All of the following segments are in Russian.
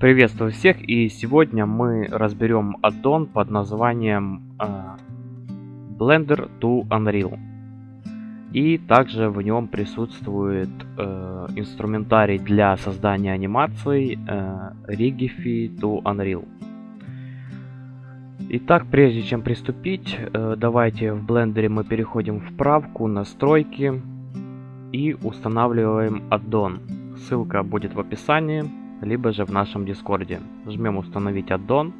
Приветствую всех и сегодня мы разберем аддон под названием э, Blender to Unreal. И также в нем присутствует э, инструментарий для создания анимаций э, Rigify to Unreal. Итак, прежде чем приступить, э, давайте в блендере мы переходим в правку настройки и устанавливаем аддон. Ссылка будет в описании либо же в нашем дискорде. Жмем установить аддон.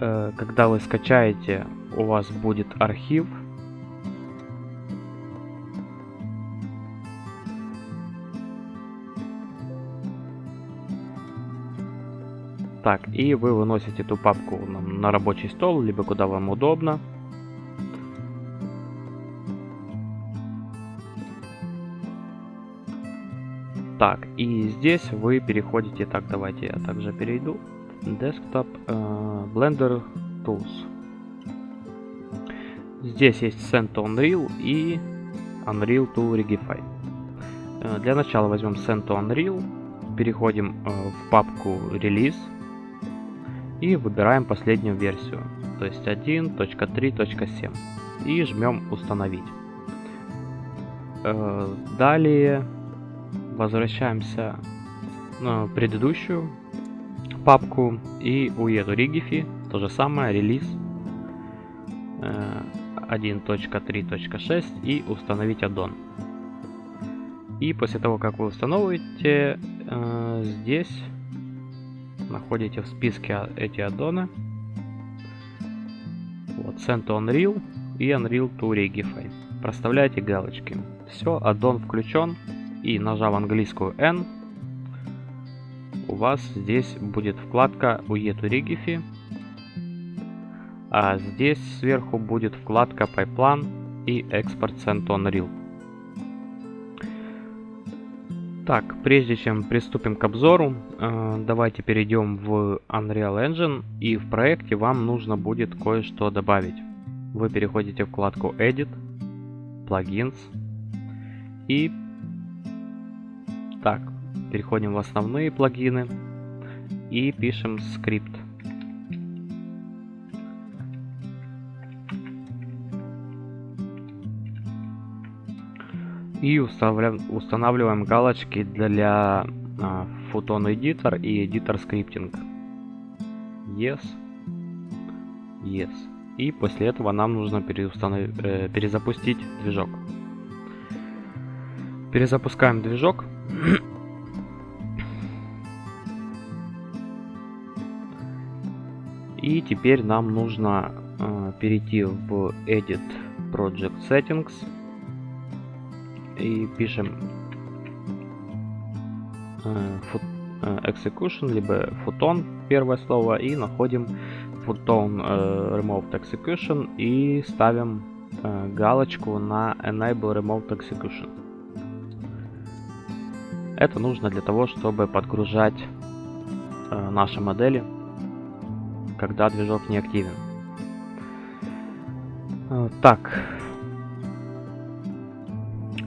Э, когда вы скачаете, у вас будет архив. Так, и вы выносите эту папку на рабочий стол, либо куда вам удобно. Так, и здесь вы переходите, так, давайте я также перейду. Desktop uh, Blender Tools. Здесь есть Send to Unreal и Unreal to Regify. Uh, для начала возьмем Send to Unreal, переходим uh, в папку Release и выбираем последнюю версию, то есть 1.3.7 и жмем установить. Далее возвращаемся на предыдущую папку и у Rigify то же самое, релиз 1.3.6 э, и установить аддон. И после того, как вы установите, э, здесь находите в списке эти аддоны. Вот, Send to Unreal и Unreal to Rigify. Проставляете галочки. Все, аддон включен и нажав английскую N, у вас здесь будет вкладка Uetu Rigify, а здесь сверху будет вкладка Pipeline и Export Send on Unreal. Так, прежде чем приступим к обзору, э, давайте перейдем в Unreal Engine и в проекте вам нужно будет кое-что добавить. Вы переходите в вкладку Edit, Plugins и так, переходим в основные плагины и пишем скрипт. И устанавливаем, галочки для а, Photon Editor и Editor Scripting. Yes. Yes. И после этого нам нужно э, перезапустить движок. Перезапускаем движок. И теперь нам нужно э, перейти в Edit Project Settings и пишем э, э, Execution, либо Photon, первое слово, и находим Photon э, Remote Execution и ставим э, галочку на Enable Remote Execution. Это нужно для того, чтобы подгружать э, наши модели, когда движок не активен. Э, так.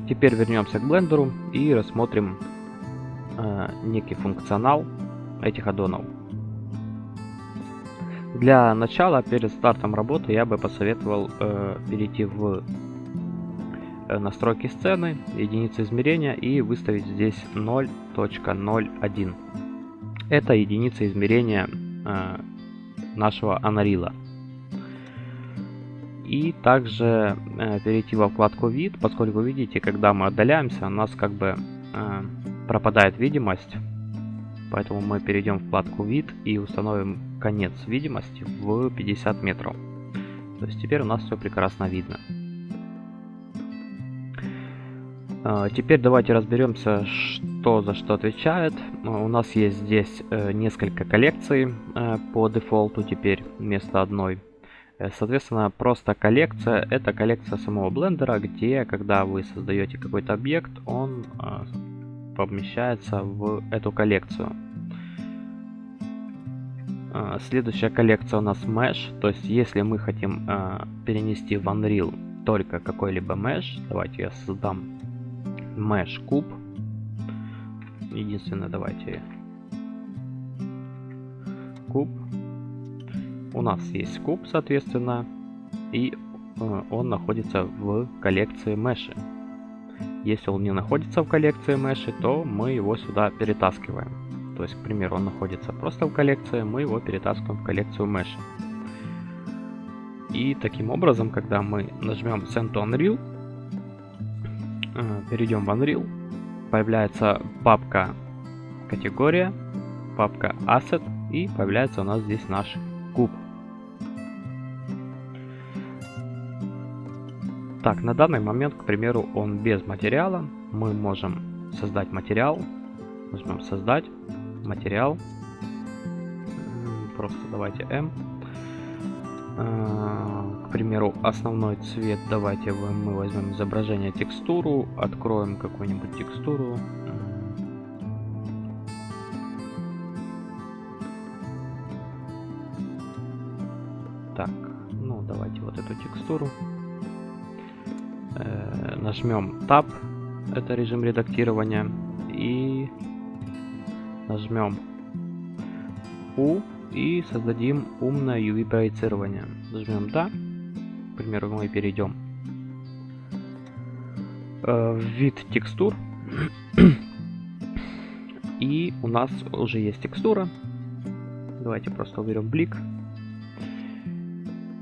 Теперь вернемся к блендеру и рассмотрим э, некий функционал этих аддонов. Для начала, перед стартом работы, я бы посоветовал э, перейти в настройки сцены, единицы измерения и выставить здесь 0.01. Это единица измерения э, нашего Unreal. И также э, перейти во вкладку вид, поскольку видите, когда мы отдаляемся, у нас как бы э, пропадает видимость. Поэтому мы перейдем в вкладку вид и установим конец видимости в 50 метров. То есть теперь у нас все прекрасно видно. Теперь давайте разберемся, что за что отвечает. А, у нас есть здесь э, несколько коллекций э, по дефолту теперь вместо одной. Э, соответственно, просто коллекция – это коллекция самого блендера, где, когда вы создаете какой-то объект, он помещается в эту коллекцию. А, следующая коллекция у нас Mesh, то есть если мы хотим перенести в Unreal только какой-либо Mesh, давайте я создам mesh куб. единственное, давайте куб. У нас есть куб, соответственно, и э, он находится в коллекции меши. Если он не находится в коллекции меши, то мы его сюда перетаскиваем. То есть, к примеру, он находится просто в коллекции, мы его перетаскиваем в коллекцию меши. И таким образом, когда мы нажмем Send to Unreal, перейдем в Unreal, появляется папка категория, папка Asset и появляется у нас здесь наш куб. Так, на данный момент, к примеру, он без материала. Мы можем создать материал. Нажмем создать материал. Просто давайте M. А, к примеру, основной цвет давайте мы возьмем изображение текстуру, откроем какую-нибудь текстуру. Так, ну давайте вот эту текстуру. Э, нажмем Tab, это режим редактирования, и нажмем U и создадим умное UV проецирование. Нажмем Да. К примеру, мы перейдем э, в вид текстур. и у нас уже есть текстура. Давайте просто уберем блик.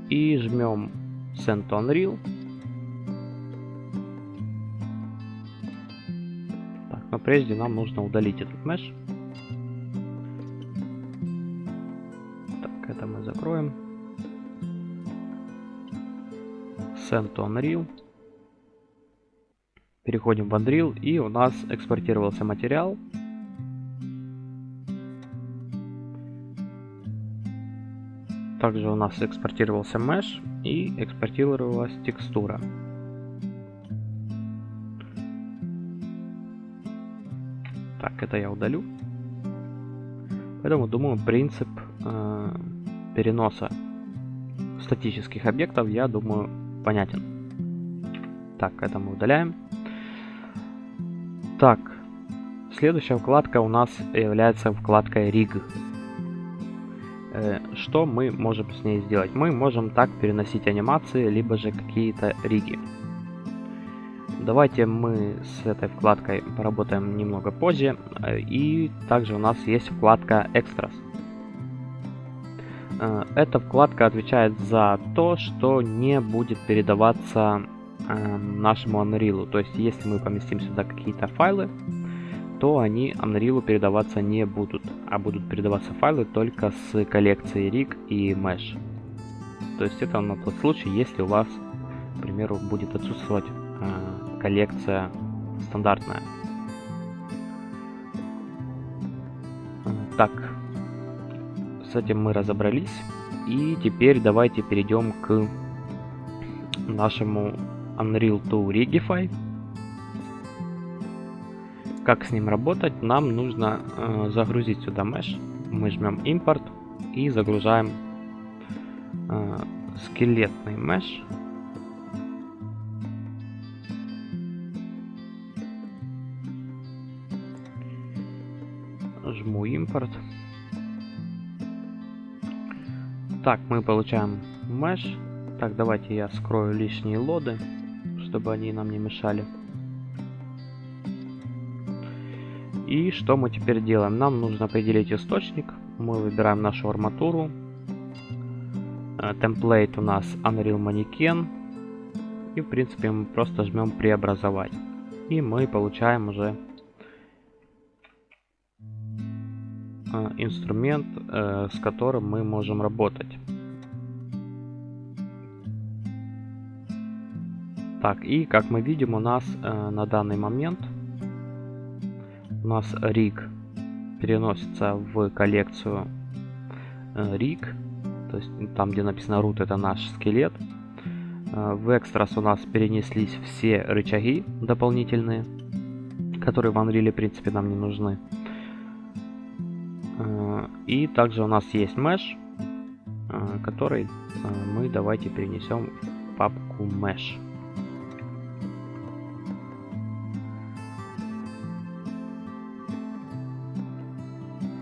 И жмем Send to Unreal. Так, но прежде нам нужно удалить этот меш. Закроем. Send to Unreal. Переходим в Unreal и у нас экспортировался материал. Также у нас экспортировался mesh и экспортировалась текстура. Так, это я удалю. Поэтому, думаю, принцип э, переноса статических объектов, я думаю, понятен. Так, это мы удаляем. Так, следующая вкладка у нас является вкладкой Rig. Э, что мы можем с ней сделать? Мы можем так переносить анимации, либо же какие-то риги. Давайте мы с этой вкладкой поработаем немного позже. Э, и также у нас есть вкладка Extras. Э, эта вкладка отвечает за то, что не будет передаваться эм, нашему Unreal. То есть, если мы поместим сюда какие-то файлы, то они Unreal передаваться не будут, а будут передаваться файлы только с коллекцией rig и mesh. То есть это на тот случай, если у вас, к примеру, будет отсутствовать э, коллекция стандартная. Э, так, с этим мы разобрались. И теперь давайте перейдем к нашему Unreal 2 Rigify. Как с ним работать? Нам нужно э, загрузить сюда mesh. Мы жмем импорт и загружаем э, скелетный mesh. Жму импорт. Так, мы получаем mesh. Так, давайте я скрою лишние лоды, чтобы они нам не мешали. И что мы теперь делаем? Нам нужно определить источник. Мы выбираем нашу арматуру. Э, темплейт у нас Unreal Mannequin. И в принципе мы просто жмем преобразовать. И мы получаем уже инструмент, э, с которым мы можем работать. Так, и как мы видим, у нас э, на данный момент у нас rig переносится в коллекцию rig, то есть там, где написано root, это наш скелет. В Extras у нас перенеслись все рычаги дополнительные, которые в Unreal, в принципе, нам не нужны. И также у нас есть mesh, а, который а, мы давайте перенесем в папку mesh.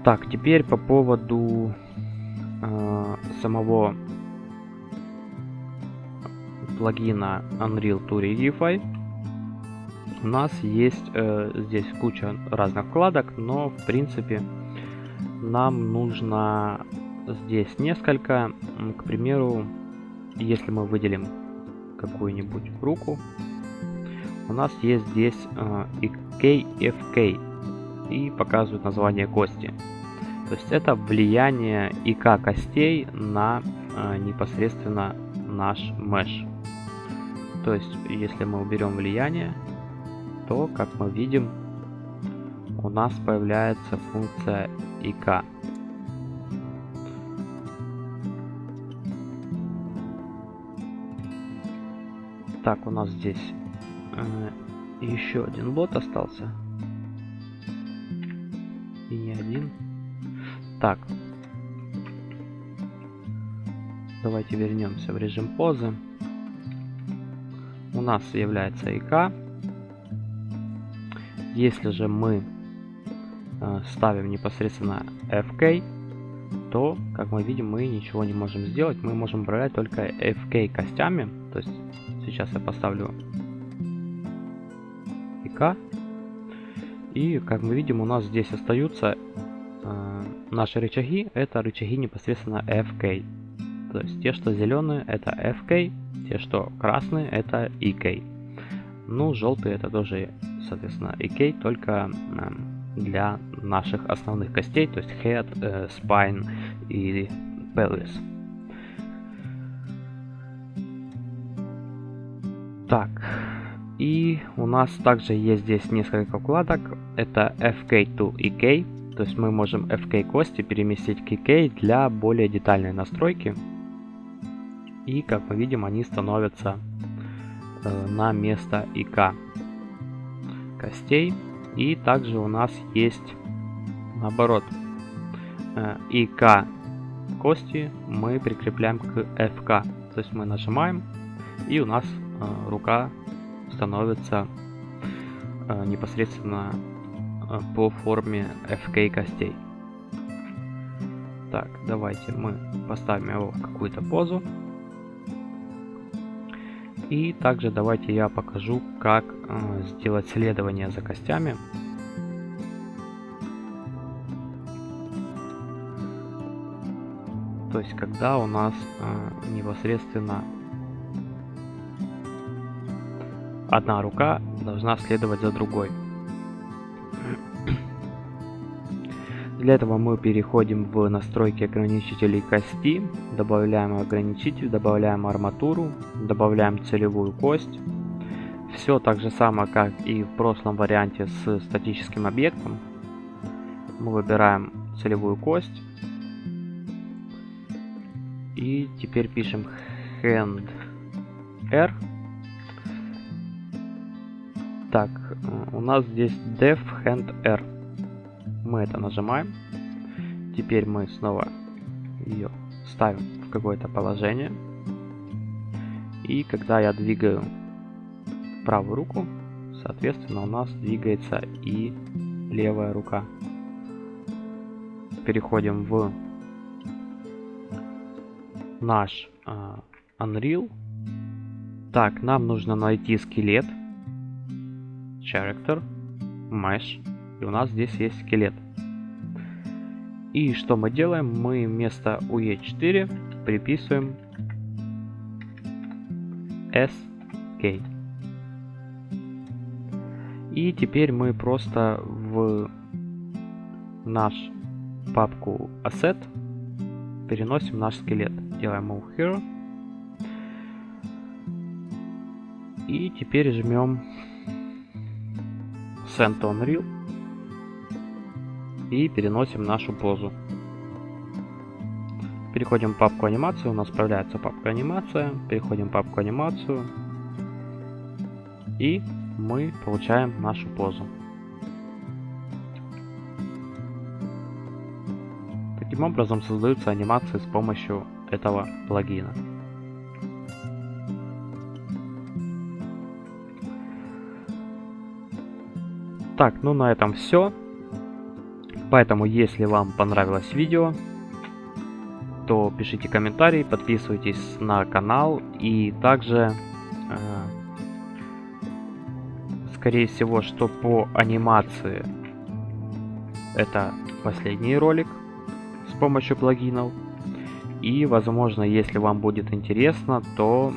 Так, теперь по поводу э, самого плагина Unreal 2 Readify. У нас есть э, здесь куча разных вкладок, но в принципе нам нужно здесь несколько. К примеру, если мы выделим какую-нибудь руку, у нас есть здесь э, IKFK и показывает название кости. То есть это влияние ИК костей на э, непосредственно наш mesh. То есть, если мы уберем влияние, то, как мы видим, у нас появляется функция ИК. Так, у нас здесь э, еще один бот остался. И не один. Так. Давайте вернемся в режим позы у нас является ИК. Если же мы ставим непосредственно FK, то, как мы видим, мы ничего не можем сделать. Мы можем управлять только FK костями. То есть сейчас я поставлю ИК. И, как мы видим, у нас здесь остаются э, наши рычаги. Это рычаги непосредственно FK. То есть те, что зеленые, это FK. Те, что красные, это EK. Ну, желтые это тоже, соответственно, EK, только для наших основных костей, то есть head, э, spine и pelvis. Так, и у нас также есть здесь несколько вкладок. Это FK to EK, то есть мы можем FK кости переместить к EK для более детальной настройки. И, как мы видим, они становятся э, на место ИК костей. И также у нас есть, наоборот, э, ИК кости мы прикрепляем к ФК. То есть мы нажимаем, и у нас э, рука становится э, непосредственно по форме FK костей. Так, давайте мы поставим его в какую-то позу. И также давайте я покажу, как э, сделать следование за костями. То есть, когда у нас э, непосредственно одна рука должна следовать за другой. Для этого мы переходим в настройки ограничителей кости, добавляем ограничитель, добавляем арматуру, добавляем целевую кость. Все так же самое, как и в прошлом варианте с статическим объектом. Мы выбираем целевую кость. И теперь пишем hand r. Так, у нас здесь def hand r. Мы это нажимаем. Теперь мы снова ее ставим в какое-то положение. И когда я двигаю правую руку, соответственно у нас двигается и левая рука. Переходим в наш uh, Unreal. Так, нам нужно найти скелет, character, mesh, и у нас здесь есть скелет. И что мы делаем? Мы вместо UE4 приписываем SK. И теперь мы просто в наш папку Asset переносим наш скелет. Делаем Move Here. И теперь жмем Send on Reel и переносим нашу позу. Переходим в папку анимацию, у нас появляется папка анимация, переходим в папку анимацию и мы получаем нашу позу. Таким образом создаются анимации с помощью этого плагина. Так, ну на этом все. Поэтому, если вам понравилось видео, то пишите комментарии, подписывайтесь на канал и также, э, скорее всего, что по анимации это последний ролик с помощью плагинов. И, возможно, если вам будет интересно, то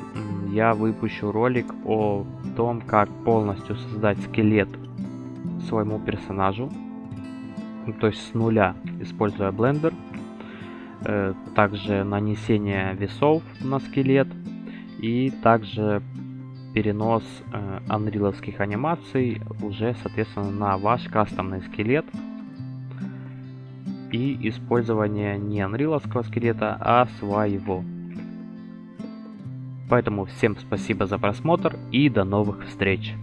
я выпущу ролик о том, как полностью создать скелет своему персонажу. То есть с нуля, используя Blender. Э, также нанесение весов на скелет. И также перенос э, анриловских анимаций уже, соответственно, на ваш кастомный скелет и использование не анриловского скелета, а своего. Поэтому всем спасибо за просмотр и до новых встреч!